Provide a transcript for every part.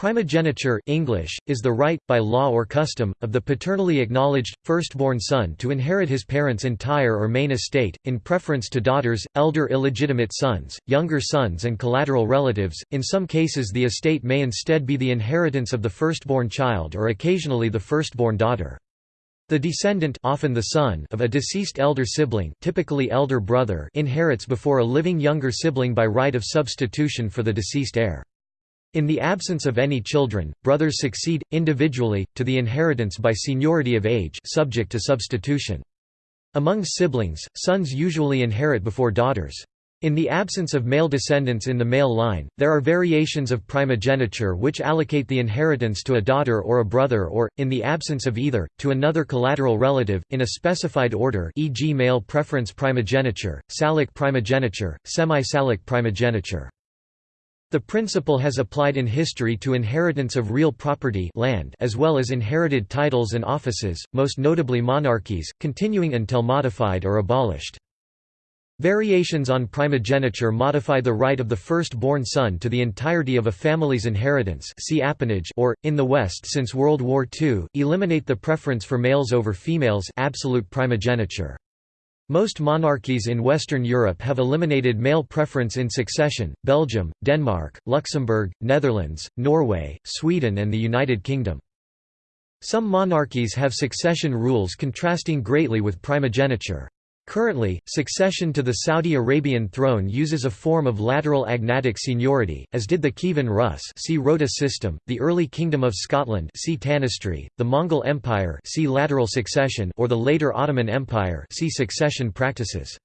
Primogeniture English, is the right, by law or custom, of the paternally acknowledged, firstborn son to inherit his parents' entire or main estate, in preference to daughters, elder illegitimate sons, younger sons and collateral relatives. In some cases the estate may instead be the inheritance of the firstborn child or occasionally the firstborn daughter. The descendant often the son of a deceased elder sibling typically elder brother inherits before a living younger sibling by right of substitution for the deceased heir. In the absence of any children, brothers succeed, individually, to the inheritance by seniority of age subject to substitution. Among siblings, sons usually inherit before daughters. In the absence of male descendants in the male line, there are variations of primogeniture which allocate the inheritance to a daughter or a brother or, in the absence of either, to another collateral relative, in a specified order e.g. male preference primogeniture, salic primogeniture, semi-salic primogeniture. The principle has applied in history to inheritance of real property land as well as inherited titles and offices, most notably monarchies, continuing until modified or abolished. Variations on primogeniture modify the right of the first-born son to the entirety of a family's inheritance see appanage or, in the West since World War II, eliminate the preference for males over females absolute primogeniture. Most monarchies in Western Europe have eliminated male preference in succession, Belgium, Denmark, Luxembourg, Netherlands, Norway, Sweden and the United Kingdom. Some monarchies have succession rules contrasting greatly with primogeniture. Currently, succession to the Saudi Arabian throne uses a form of lateral agnatic seniority, as did the Kievan Rus see Rota system, the early Kingdom of Scotland see Tanistry, the Mongol Empire see lateral succession or the later Ottoman Empire see succession practices.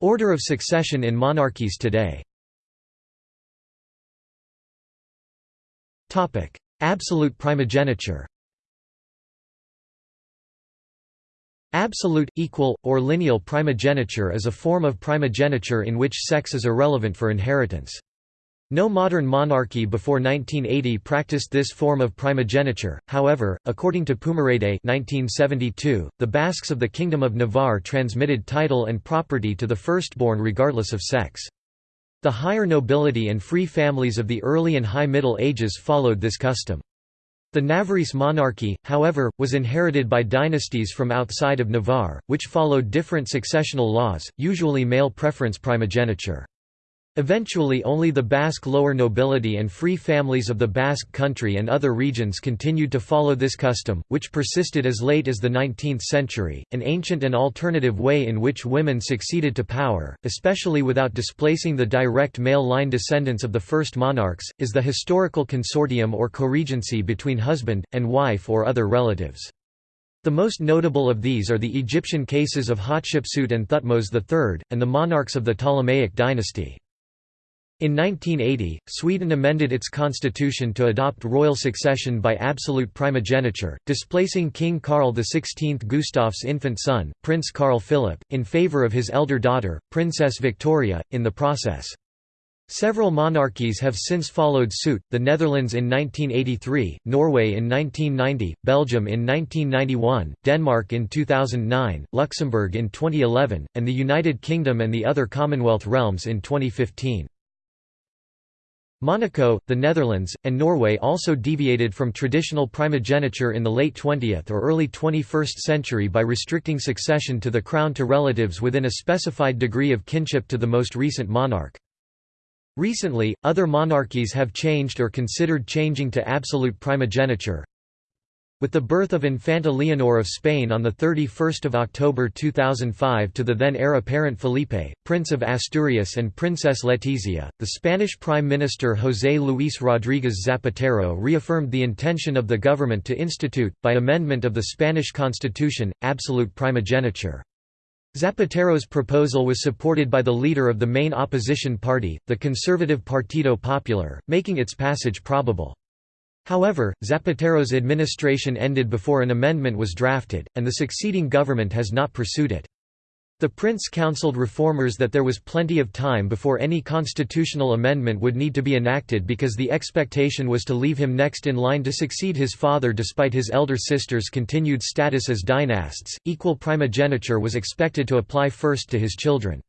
Order of succession in monarchies today. Absolute primogeniture Absolute, equal, or lineal primogeniture is a form of primogeniture in which sex is irrelevant for inheritance. No modern monarchy before 1980 practiced this form of primogeniture, however, according to Pumerede 1972, the Basques of the Kingdom of Navarre transmitted title and property to the firstborn regardless of sex. The higher nobility and free families of the early and high Middle Ages followed this custom. The Navarrese monarchy, however, was inherited by dynasties from outside of Navarre, which followed different successional laws, usually male preference primogeniture. Eventually only the Basque lower nobility and free families of the Basque country and other regions continued to follow this custom, which persisted as late as the 19th century. An ancient and alternative way in which women succeeded to power, especially without displacing the direct male line descendants of the first monarchs, is the historical consortium or co-regency between husband, and wife or other relatives. The most notable of these are the Egyptian cases of Hatshepsut and Thutmose III, and the monarchs of the Ptolemaic dynasty. In 1980, Sweden amended its constitution to adopt royal succession by absolute primogeniture, displacing King Carl XVI Gustaf's infant son, Prince Carl Philip, in favour of his elder daughter, Princess Victoria, in the process. Several monarchies have since followed suit, the Netherlands in 1983, Norway in 1990, Belgium in 1991, Denmark in 2009, Luxembourg in 2011, and the United Kingdom and the other Commonwealth realms in 2015. Monaco, the Netherlands, and Norway also deviated from traditional primogeniture in the late 20th or early 21st century by restricting succession to the crown to relatives within a specified degree of kinship to the most recent monarch. Recently, other monarchies have changed or considered changing to absolute primogeniture, with the birth of Infanta Leonor of Spain on 31 October 2005 to the then heir apparent Felipe, Prince of Asturias and Princess Letizia, the Spanish Prime Minister José Luis Rodríguez Zapatero reaffirmed the intention of the government to institute, by amendment of the Spanish constitution, absolute primogeniture. Zapatero's proposal was supported by the leader of the main opposition party, the conservative Partido Popular, making its passage probable. However, Zapatero's administration ended before an amendment was drafted, and the succeeding government has not pursued it. The prince counseled reformers that there was plenty of time before any constitutional amendment would need to be enacted because the expectation was to leave him next in line to succeed his father despite his elder sister's continued status as dynasts. Equal primogeniture was expected to apply first to his children.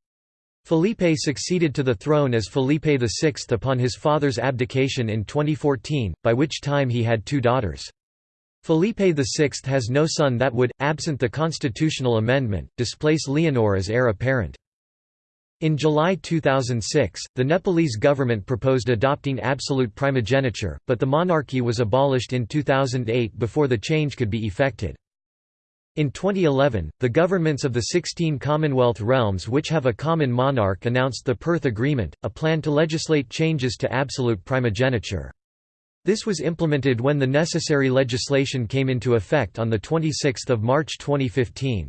Felipe succeeded to the throne as Felipe VI upon his father's abdication in 2014, by which time he had two daughters. Felipe VI has no son that would, absent the constitutional amendment, displace Leonor as heir apparent. In July 2006, the Nepalese government proposed adopting absolute primogeniture, but the monarchy was abolished in 2008 before the change could be effected. In 2011, the governments of the 16 Commonwealth realms which have a common monarch announced the Perth Agreement, a plan to legislate changes to absolute primogeniture. This was implemented when the necessary legislation came into effect on 26 March 2015.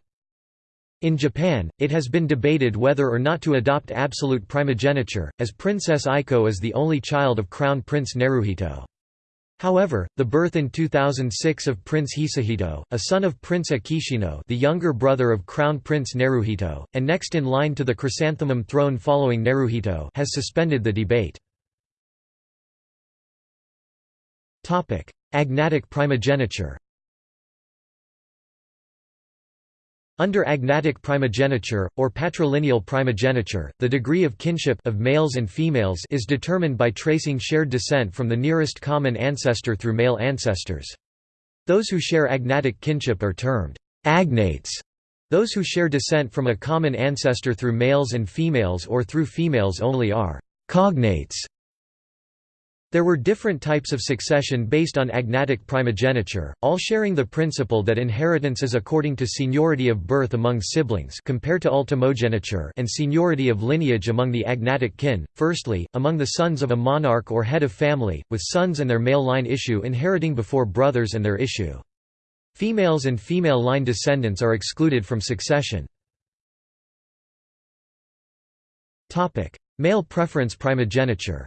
In Japan, it has been debated whether or not to adopt absolute primogeniture, as Princess Aiko is the only child of Crown Prince Naruhito. However, the birth in 2006 of Prince Hisahito, a son of Prince Akishino the younger brother of Crown Prince Naruhito, and next in line to the chrysanthemum throne following Naruhito has suspended the debate. Agnatic primogeniture Under agnatic primogeniture, or patrilineal primogeniture, the degree of kinship of males and females is determined by tracing shared descent from the nearest common ancestor through male ancestors. Those who share agnatic kinship are termed agnates. Those who share descent from a common ancestor through males and females or through females only are cognates. There were different types of succession based on agnatic primogeniture, all sharing the principle that inheritance is according to seniority of birth among siblings compared to ultimogeniture and seniority of lineage among the agnatic kin, firstly, among the sons of a monarch or head of family, with sons and their male line issue inheriting before brothers and their issue. Females and female line descendants are excluded from succession. Male preference primogeniture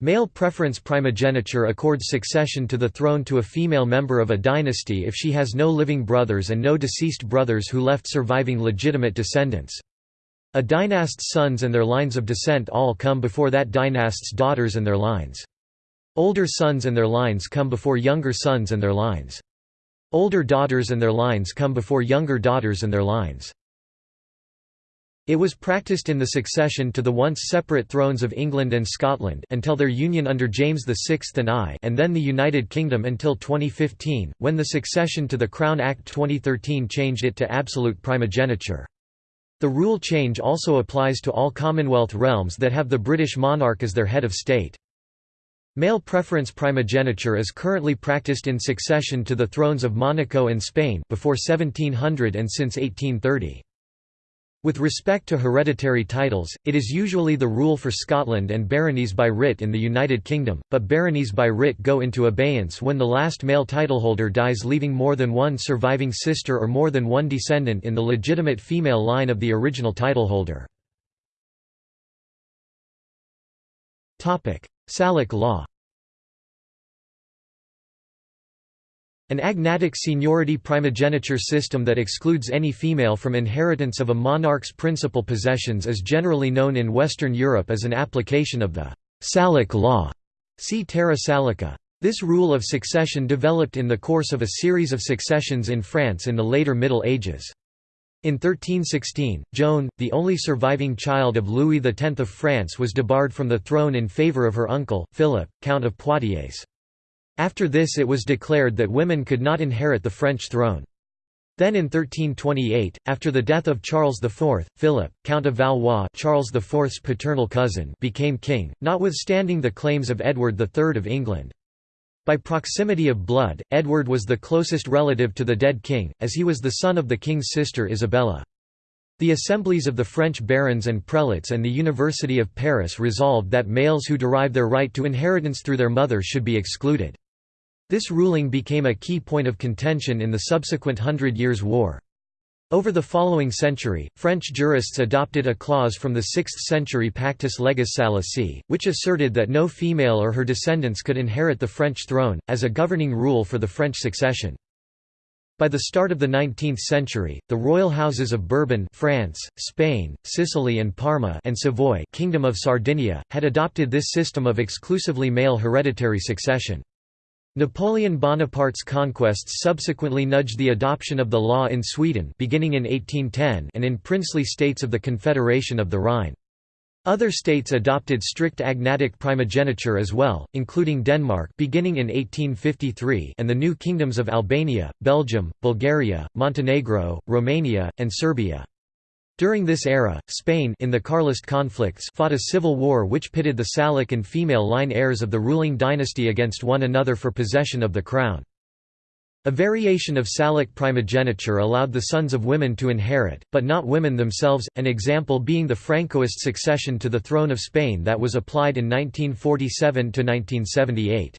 Male preference primogeniture accords succession to the throne to a female member of a dynasty if she has no living brothers and no deceased brothers who left surviving legitimate descendants. A dynast's sons and their lines of descent all come before that dynast's daughters and their lines. Older sons and their lines come before younger sons and their lines. Older daughters and their lines come before younger daughters and their lines. It was practiced in the succession to the once separate thrones of England and Scotland until their union under James VI and I and then the United Kingdom until 2015, when the succession to the Crown Act 2013 changed it to absolute primogeniture. The rule change also applies to all Commonwealth realms that have the British monarch as their head of state. Male preference primogeniture is currently practiced in succession to the thrones of Monaco and Spain before 1700 and since 1830. With respect to hereditary titles, it is usually the rule for Scotland and baronies by writ in the United Kingdom, but baronies by writ go into abeyance when the last male titleholder dies leaving more than one surviving sister or more than one descendant in the legitimate female line of the original titleholder. Salic law An agnatic seniority primogeniture system that excludes any female from inheritance of a monarch's principal possessions is generally known in Western Europe as an application of the Salic law. See Terra Salica. This rule of succession developed in the course of a series of successions in France in the later Middle Ages. In 1316, Joan, the only surviving child of Louis X of France was debarred from the throne in favour of her uncle, Philip, Count of Poitiers. After this it was declared that women could not inherit the French throne. Then in 1328, after the death of Charles IV, Philip, Count of Valois Charles IV's paternal cousin became king, notwithstanding the claims of Edward III of England. By proximity of blood, Edward was the closest relative to the dead king, as he was the son of the king's sister Isabella. The assemblies of the French barons and prelates and the University of Paris resolved that males who derive their right to inheritance through their mother should be excluded. This ruling became a key point of contention in the subsequent Hundred Years' War. Over the following century, French jurists adopted a clause from the 6th century Pactus Legis Salicae, which asserted that no female or her descendants could inherit the French throne, as a governing rule for the French succession. By the start of the 19th century, the royal houses of Bourbon France, Spain, Sicily and Parma and Savoy Kingdom of Sardinia, had adopted this system of exclusively male hereditary succession. Napoleon Bonaparte's conquests subsequently nudged the adoption of the law in Sweden beginning in 1810 and in princely states of the Confederation of the Rhine. Other states adopted strict agnatic primogeniture as well, including Denmark beginning in 1853 and the new kingdoms of Albania, Belgium, Bulgaria, Montenegro, Romania, and Serbia. During this era, Spain in the Carlist conflicts fought a civil war which pitted the Salic and female line heirs of the ruling dynasty against one another for possession of the crown. A variation of Salic primogeniture allowed the sons of women to inherit, but not women themselves, an example being the Francoist succession to the throne of Spain that was applied in 1947–1978.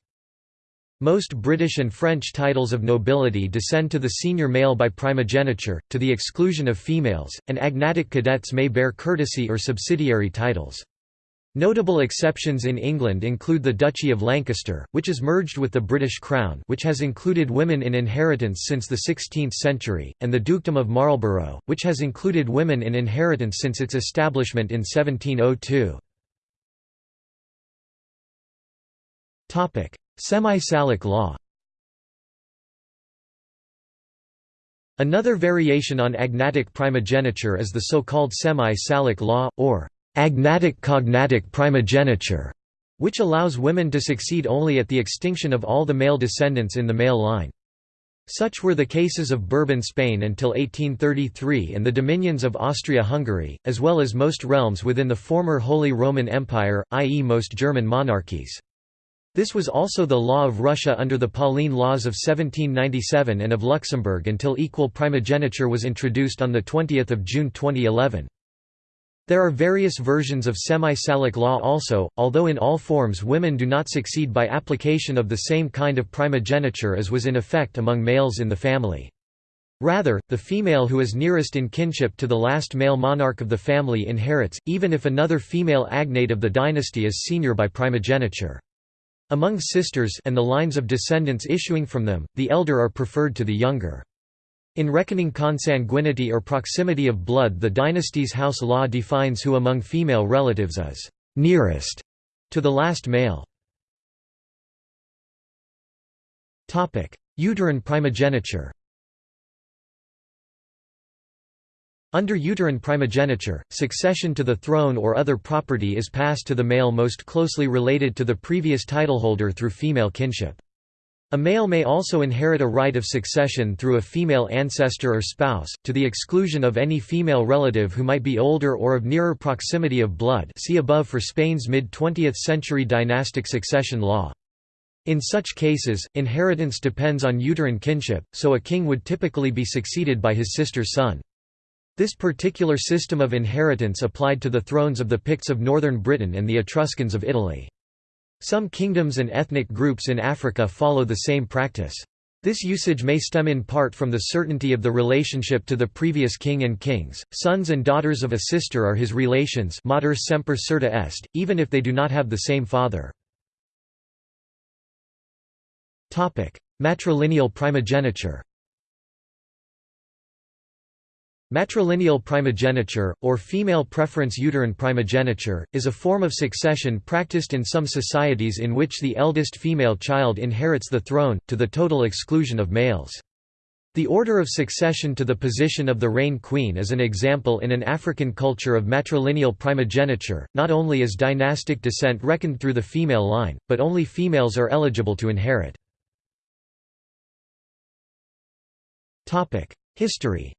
Most British and French titles of nobility descend to the senior male by primogeniture, to the exclusion of females, and agnatic cadets may bear courtesy or subsidiary titles. Notable exceptions in England include the Duchy of Lancaster, which is merged with the British Crown which has included women in inheritance since the 16th century, and the Dukedom of Marlborough, which has included women in inheritance since its establishment in 1702. Semi-Salic law Another variation on agnatic primogeniture is the so-called semi-Salic law, or agnatic-cognatic primogeniture, which allows women to succeed only at the extinction of all the male descendants in the male line. Such were the cases of Bourbon Spain until 1833 and the dominions of Austria-Hungary, as well as most realms within the former Holy Roman Empire, i.e. most German monarchies. This was also the law of Russia under the Pauline laws of 1797 and of Luxembourg until equal primogeniture was introduced on 20 June 2011. There are various versions of semi-Salic law also, although in all forms women do not succeed by application of the same kind of primogeniture as was in effect among males in the family. Rather, the female who is nearest in kinship to the last male monarch of the family inherits, even if another female agnate of the dynasty is senior by primogeniture. Among sisters and the lines of descendants issuing from them, the elder are preferred to the younger. In reckoning consanguinity or proximity of blood the dynasty's house law defines who among female relatives is «nearest» to the last male. Uterine primogeniture Under uterine primogeniture, succession to the throne or other property is passed to the male most closely related to the previous titleholder through female kinship. A male may also inherit a right of succession through a female ancestor or spouse, to the exclusion of any female relative who might be older or of nearer proximity of blood see above for Spain's mid-20th century dynastic succession law. In such cases, inheritance depends on uterine kinship, so a king would typically be succeeded by his sister's son. This particular system of inheritance applied to the thrones of the Picts of northern Britain and the Etruscans of Italy. Some kingdoms and ethnic groups in Africa follow the same practice. This usage may stem in part from the certainty of the relationship to the previous king and kings. Sons and daughters of a sister are his relations mater semper certa est, even if they do not have the same father. Topic: Matrilineal primogeniture Matrilineal primogeniture, or female preference uterine primogeniture, is a form of succession practiced in some societies in which the eldest female child inherits the throne, to the total exclusion of males. The order of succession to the position of the Rain Queen is an example in an African culture of matrilineal primogeniture. Not only is dynastic descent reckoned through the female line, but only females are eligible to inherit. History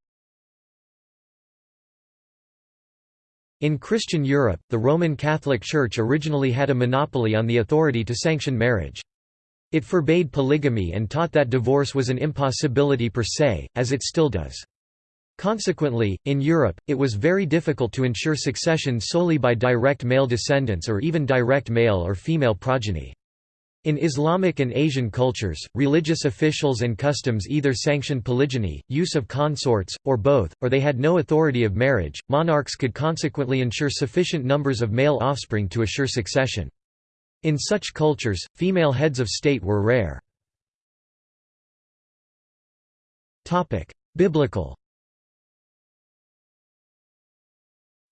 In Christian Europe, the Roman Catholic Church originally had a monopoly on the authority to sanction marriage. It forbade polygamy and taught that divorce was an impossibility per se, as it still does. Consequently, in Europe, it was very difficult to ensure succession solely by direct male descendants or even direct male or female progeny. In Islamic and Asian cultures, religious officials and customs either sanctioned polygyny, use of consorts, or both, or they had no authority of marriage. Monarchs could consequently ensure sufficient numbers of male offspring to assure succession. In such cultures, female heads of state were rare. Biblical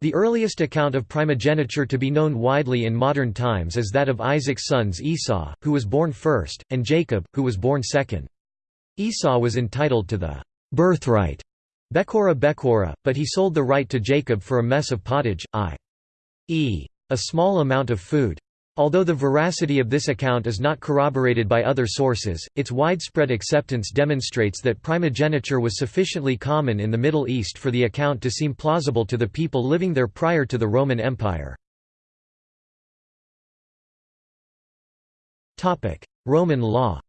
The earliest account of primogeniture to be known widely in modern times is that of Isaac's sons Esau, who was born first, and Jacob, who was born second. Esau was entitled to the birthright Bekora Bekora, but he sold the right to Jacob for a mess of pottage, i.e. a small amount of food. Although the veracity of this account is not corroborated by other sources, its widespread acceptance demonstrates that primogeniture was sufficiently common in the Middle East for the account to seem plausible to the people living there prior to the Roman Empire. Roman law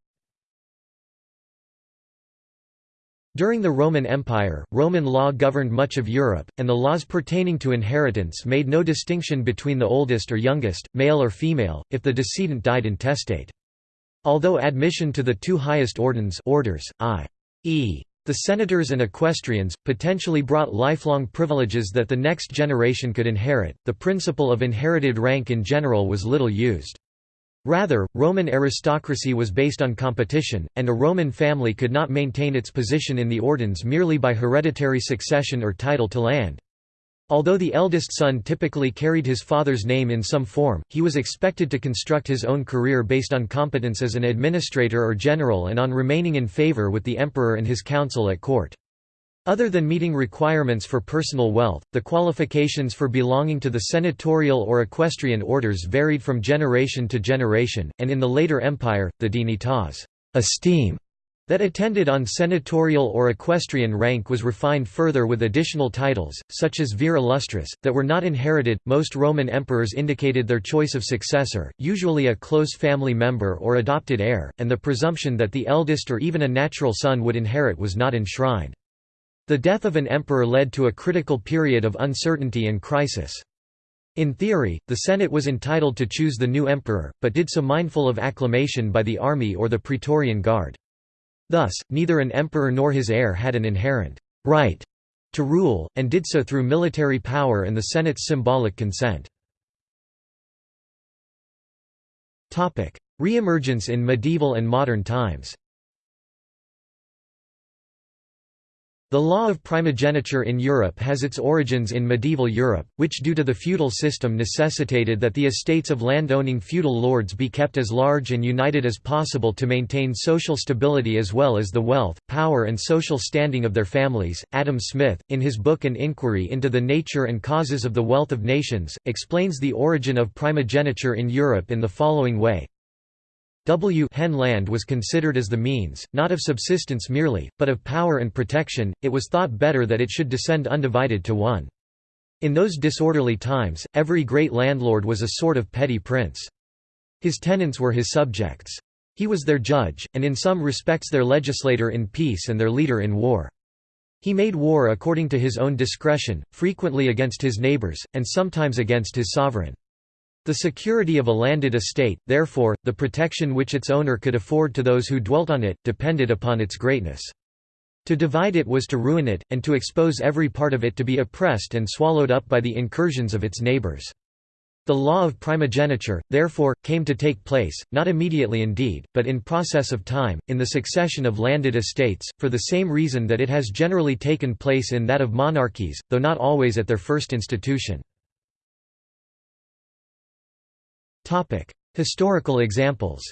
During the Roman Empire, Roman law governed much of Europe, and the laws pertaining to inheritance made no distinction between the oldest or youngest, male or female, if the decedent died intestate. Although admission to the two highest ordines orders, i.e. the senators and equestrians, potentially brought lifelong privileges that the next generation could inherit, the principle of inherited rank in general was little used. Rather, Roman aristocracy was based on competition, and a Roman family could not maintain its position in the ordines merely by hereditary succession or title to land. Although the eldest son typically carried his father's name in some form, he was expected to construct his own career based on competence as an administrator or general and on remaining in favor with the emperor and his council at court. Other than meeting requirements for personal wealth, the qualifications for belonging to the senatorial or equestrian orders varied from generation to generation, and in the later empire, the dignitas esteem that attended on senatorial or equestrian rank was refined further with additional titles, such as vir illustris, that were not inherited. Most Roman emperors indicated their choice of successor, usually a close family member or adopted heir, and the presumption that the eldest or even a natural son would inherit was not enshrined. The death of an emperor led to a critical period of uncertainty and crisis. In theory, the Senate was entitled to choose the new emperor, but did so mindful of acclamation by the army or the Praetorian Guard. Thus, neither an emperor nor his heir had an inherent right to rule, and did so through military power and the Senate's symbolic consent. Reemergence in medieval and modern times The law of primogeniture in Europe has its origins in medieval Europe, which due to the feudal system necessitated that the estates of land-owning feudal lords be kept as large and united as possible to maintain social stability as well as the wealth, power and social standing of their families. Adam Smith, in his book An Inquiry into the Nature and Causes of the Wealth of Nations, explains the origin of primogeniture in Europe in the following way. W hen land was considered as the means, not of subsistence merely, but of power and protection, it was thought better that it should descend undivided to one. In those disorderly times, every great landlord was a sort of petty prince. His tenants were his subjects. He was their judge, and in some respects their legislator in peace and their leader in war. He made war according to his own discretion, frequently against his neighbors, and sometimes against his sovereign. The security of a landed estate, therefore, the protection which its owner could afford to those who dwelt on it, depended upon its greatness. To divide it was to ruin it, and to expose every part of it to be oppressed and swallowed up by the incursions of its neighbors. The law of primogeniture, therefore, came to take place, not immediately indeed, but in process of time, in the succession of landed estates, for the same reason that it has generally taken place in that of monarchies, though not always at their first institution. Topic: Historical examples.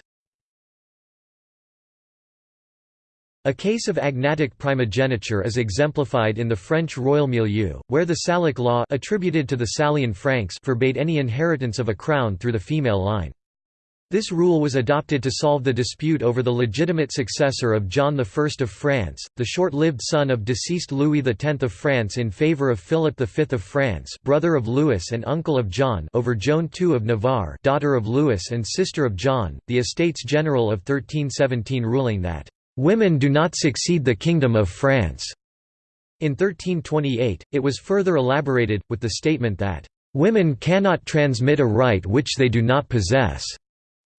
A case of agnatic primogeniture is exemplified in the French royal milieu, where the Salic law attributed to the Salian Franks forbade any inheritance of a crown through the female line. This rule was adopted to solve the dispute over the legitimate successor of John I of France, the short-lived son of deceased Louis X of France in favour of Philip V of France brother of Louis and uncle of John over Joan II of Navarre daughter of Louis and sister of John, the Estates General of 1317 ruling that, "...women do not succeed the Kingdom of France." In 1328, it was further elaborated, with the statement that, "...women cannot transmit a right which they do not possess."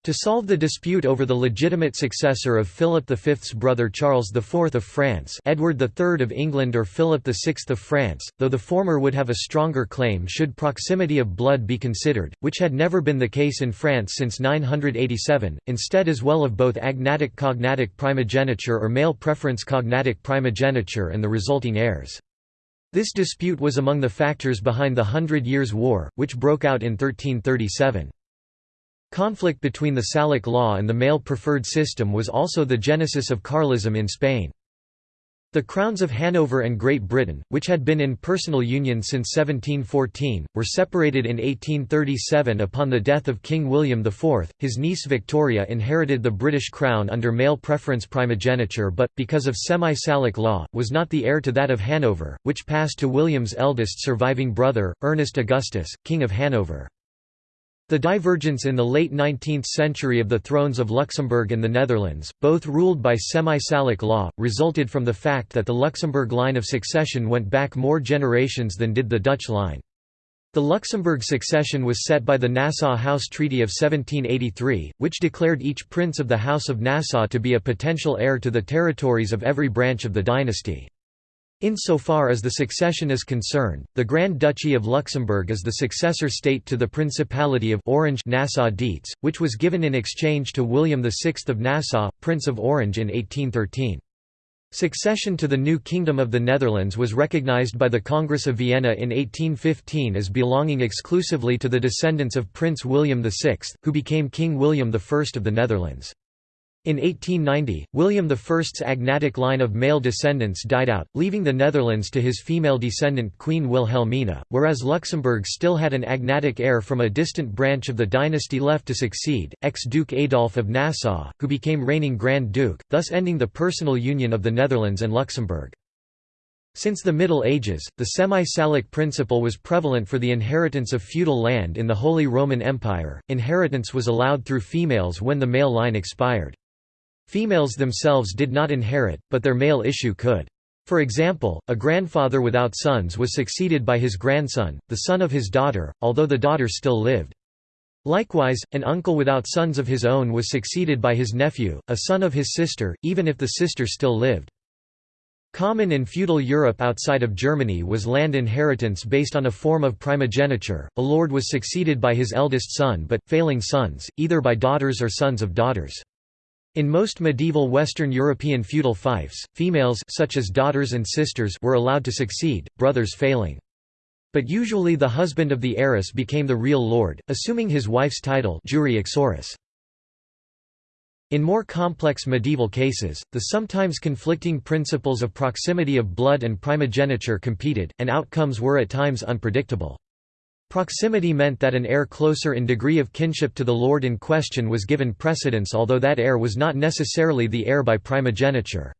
To solve the dispute over the legitimate successor of Philip V's brother Charles IV of France Edward III of England or Philip VI of France, though the former would have a stronger claim should proximity of blood be considered, which had never been the case in France since 987, instead as well of both agnatic cognatic primogeniture or male preference cognatic primogeniture and the resulting heirs. This dispute was among the factors behind the Hundred Years' War, which broke out in 1337. Conflict between the Salic law and the male preferred system was also the genesis of Carlism in Spain. The crowns of Hanover and Great Britain, which had been in personal union since 1714, were separated in 1837 upon the death of King William IV. His niece Victoria inherited the British crown under male preference primogeniture but, because of semi-Salic law, was not the heir to that of Hanover, which passed to William's eldest surviving brother, Ernest Augustus, King of Hanover. The divergence in the late 19th century of the thrones of Luxembourg and the Netherlands, both ruled by semi-Salic law, resulted from the fact that the Luxembourg line of succession went back more generations than did the Dutch line. The Luxembourg succession was set by the Nassau House Treaty of 1783, which declared each prince of the House of Nassau to be a potential heir to the territories of every branch of the dynasty. Insofar as the succession is concerned, the Grand Duchy of Luxembourg is the successor state to the Principality of Orange Nassau-Dietz, which was given in exchange to William VI of Nassau, Prince of Orange in 1813. Succession to the new Kingdom of the Netherlands was recognized by the Congress of Vienna in 1815 as belonging exclusively to the descendants of Prince William VI, who became King William I of the Netherlands. In 1890, William I's agnatic line of male descendants died out, leaving the Netherlands to his female descendant Queen Wilhelmina, whereas Luxembourg still had an agnatic heir from a distant branch of the dynasty left to succeed, ex-Duke Adolf of Nassau, who became reigning Grand Duke, thus ending the personal union of the Netherlands and Luxembourg. Since the Middle Ages, the semi-Salic principle was prevalent for the inheritance of feudal land in the Holy Roman Empire. Inheritance was allowed through females when the male line expired. Females themselves did not inherit, but their male issue could. For example, a grandfather without sons was succeeded by his grandson, the son of his daughter, although the daughter still lived. Likewise, an uncle without sons of his own was succeeded by his nephew, a son of his sister, even if the sister still lived. Common in feudal Europe outside of Germany was land inheritance based on a form of primogeniture. A lord was succeeded by his eldest son but, failing sons, either by daughters or sons of daughters. In most medieval Western European feudal fiefs, females such as daughters and sisters were allowed to succeed, brothers failing. But usually the husband of the heiress became the real lord, assuming his wife's title. In more complex medieval cases, the sometimes conflicting principles of proximity of blood and primogeniture competed, and outcomes were at times unpredictable. Proximity meant that an heir closer in degree of kinship to the lord in question was given precedence although that heir was not necessarily the heir by primogeniture.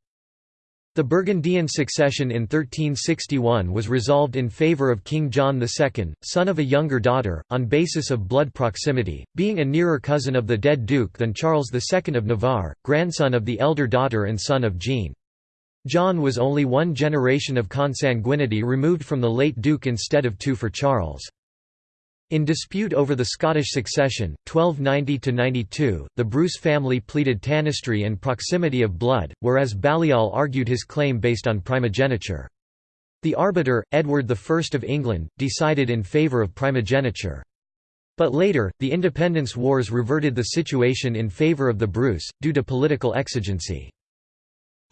The Burgundian succession in 1361 was resolved in favour of King John II, son of a younger daughter, on basis of blood proximity, being a nearer cousin of the dead duke than Charles II of Navarre, grandson of the elder daughter and son of Jean. John was only one generation of consanguinity removed from the late duke instead of two for Charles. In dispute over the Scottish succession, 1290–92, the Bruce family pleaded tanistry and proximity of blood, whereas Balliol argued his claim based on primogeniture. The arbiter, Edward I of England, decided in favour of primogeniture. But later, the Independence Wars reverted the situation in favour of the Bruce, due to political exigency.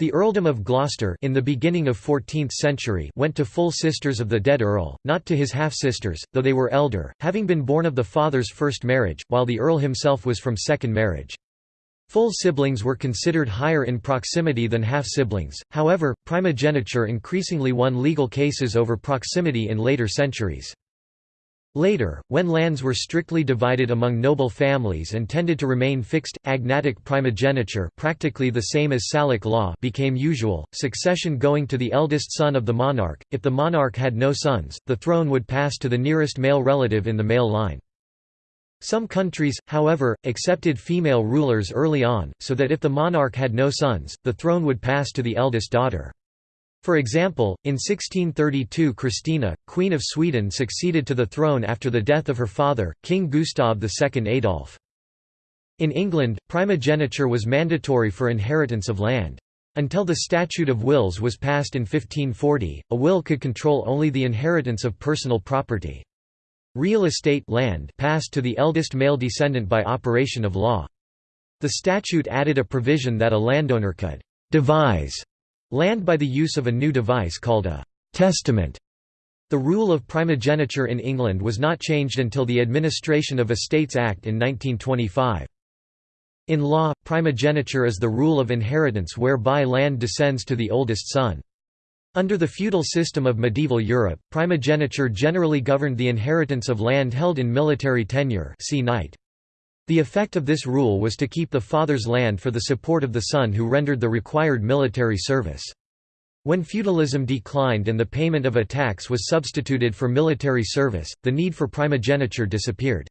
The earldom of Gloucester in the beginning of 14th century went to full sisters of the dead earl, not to his half-sisters, though they were elder, having been born of the father's first marriage, while the earl himself was from second marriage. Full siblings were considered higher in proximity than half-siblings, however, primogeniture increasingly won legal cases over proximity in later centuries. Later, when lands were strictly divided among noble families and tended to remain fixed, agnatic primogeniture practically the same as Salic law became usual, succession going to the eldest son of the monarch. If the monarch had no sons, the throne would pass to the nearest male relative in the male line. Some countries, however, accepted female rulers early on, so that if the monarch had no sons, the throne would pass to the eldest daughter. For example, in 1632 Christina, Queen of Sweden succeeded to the throne after the death of her father, King Gustav II Adolf. In England, primogeniture was mandatory for inheritance of land. Until the Statute of Wills was passed in 1540, a will could control only the inheritance of personal property. Real estate land passed to the eldest male descendant by operation of law. The statute added a provision that a landowner could «devise» land by the use of a new device called a «testament» The rule of primogeniture in England was not changed until the Administration of Estates Act in 1925. In law, primogeniture is the rule of inheritance whereby land descends to the oldest son. Under the feudal system of medieval Europe, primogeniture generally governed the inheritance of land held in military tenure see knight. The effect of this rule was to keep the father's land for the support of the son who rendered the required military service. When feudalism declined and the payment of a tax was substituted for military service, the need for primogeniture disappeared.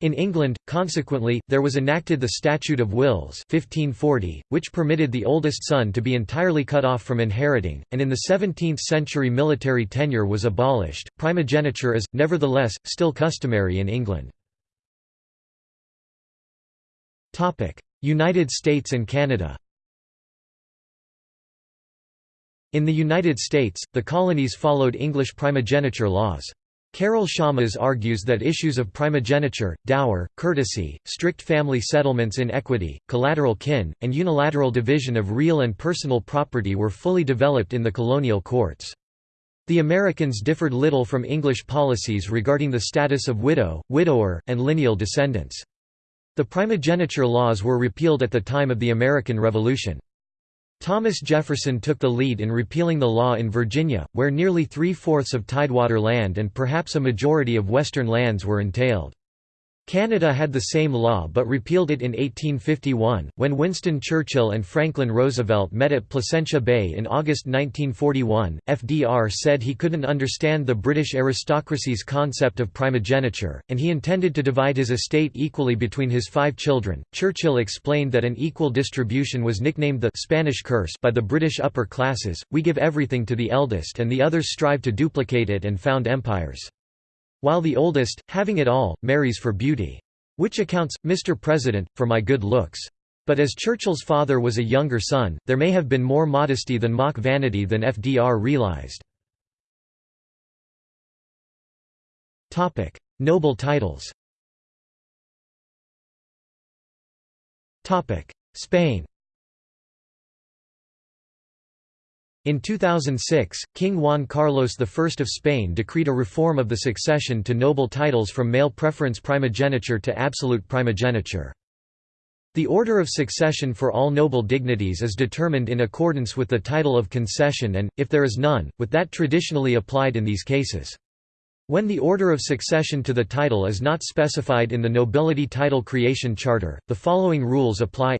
In England, consequently, there was enacted the Statute of Wills 1540, which permitted the oldest son to be entirely cut off from inheriting, and in the 17th century military tenure was abolished. Primogeniture is, nevertheless, still customary in England. United States and Canada In the United States, the colonies followed English primogeniture laws. Carol Shammas argues that issues of primogeniture, dower, curtesy, strict family settlements in equity, collateral kin, and unilateral division of real and personal property were fully developed in the colonial courts. The Americans differed little from English policies regarding the status of widow, widower, and lineal descendants. The primogeniture laws were repealed at the time of the American Revolution. Thomas Jefferson took the lead in repealing the law in Virginia, where nearly three-fourths of tidewater land and perhaps a majority of western lands were entailed. Canada had the same law but repealed it in 1851. When Winston Churchill and Franklin Roosevelt met at Placentia Bay in August 1941, FDR said he couldn't understand the British aristocracy's concept of primogeniture, and he intended to divide his estate equally between his five children. Churchill explained that an equal distribution was nicknamed the Spanish curse by the British upper classes we give everything to the eldest and the others strive to duplicate it and found empires. While the oldest, having it all, marries for beauty. Which accounts, Mr. President, for my good looks. But as Churchill's father was a younger son, there may have been more modesty than mock vanity than FDR realized. Noble titles Spain In 2006, King Juan Carlos I of Spain decreed a reform of the succession to noble titles from male preference primogeniture to absolute primogeniture. The order of succession for all noble dignities is determined in accordance with the title of concession and, if there is none, with that traditionally applied in these cases. When the order of succession to the title is not specified in the nobility title creation charter, the following rules apply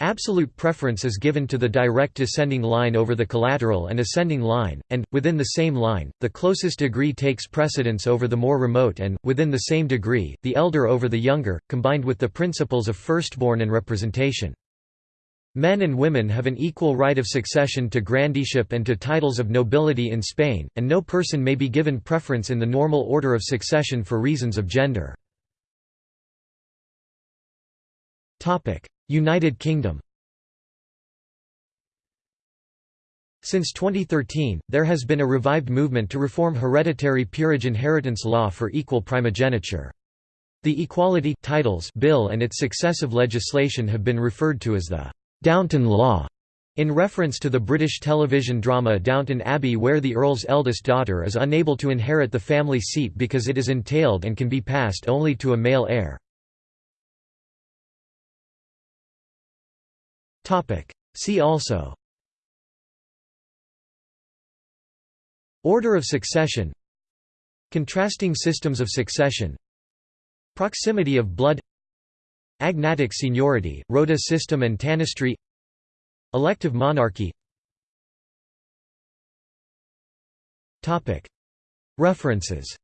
Absolute preference is given to the direct descending line over the collateral and ascending line, and, within the same line, the closest degree takes precedence over the more remote and, within the same degree, the elder over the younger, combined with the principles of firstborn and representation. Men and women have an equal right of succession to grandeeship and to titles of nobility in Spain, and no person may be given preference in the normal order of succession for reasons of gender. United Kingdom Since 2013, there has been a revived movement to reform hereditary peerage inheritance law for equal primogeniture. The Equality Titles Bill and its successive legislation have been referred to as the Downton Law, in reference to the British television drama Downton Abbey where the Earl's eldest daughter is unable to inherit the family seat because it is entailed and can be passed only to a male heir. See also. Order of succession. Contrasting systems of succession. Proximity of blood. Agnatic seniority, rota system and tanistry. Elective monarchy. References